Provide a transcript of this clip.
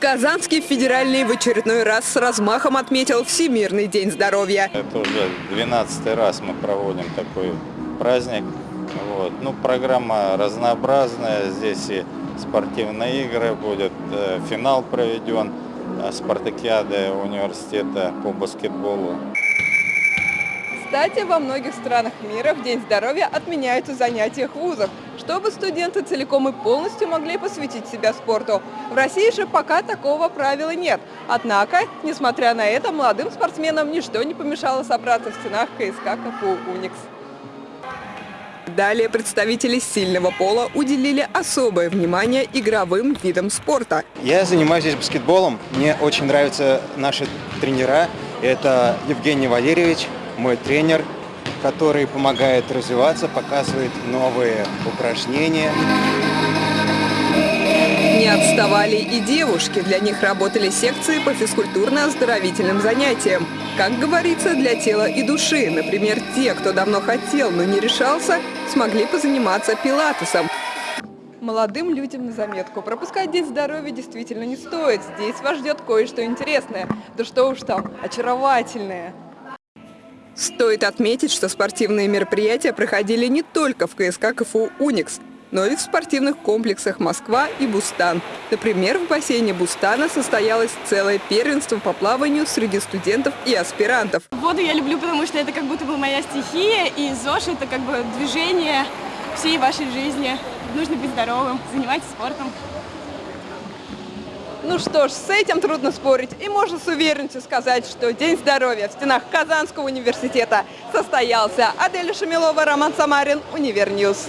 Казанский федеральный в очередной раз с размахом отметил Всемирный день здоровья. Это уже 12 раз мы проводим такой праздник. Вот. Ну, программа разнообразная. Здесь и спортивные игры будет, э, финал проведен э, спартакиады университета по баскетболу. Кстати, во многих странах мира в День здоровья отменяются занятия в вузах, чтобы студенты целиком и полностью могли посвятить себя спорту. В России же пока такого правила нет. Однако, несмотря на это, молодым спортсменам ничто не помешало собраться в стенах КСК КФУ «Уникс». Далее представители сильного пола уделили особое внимание игровым видам спорта. Я занимаюсь здесь баскетболом. Мне очень нравятся наши тренера. Это Евгений Валерьевич, мой тренер, который помогает развиваться, показывает новые упражнения. Не отставали и девушки. Для них работали секции по физкультурно-оздоровительным занятиям. Как говорится, для тела и души. Например, те, кто давно хотел, но не решался, смогли позаниматься пилатесом. Молодым людям на заметку. Пропускать День здоровья действительно не стоит. Здесь вас ждет кое-что интересное. Да что уж там, очаровательное. Стоит отметить, что спортивные мероприятия проходили не только в КСК КФУ «Уникс», но и в спортивных комплексах «Москва» и «Бустан». Например, в бассейне «Бустана» состоялось целое первенство по плаванию среди студентов и аспирантов. Воду я люблю, потому что это как будто бы моя стихия, и ЗОЖ – это как бы движение всей вашей жизни. Нужно быть здоровым, занимайтесь спортом. Ну что ж, с этим трудно спорить. И можно с уверенностью сказать, что День здоровья в стенах Казанского университета состоялся. Аделя Шамилова, Роман Самарин, Универньюз.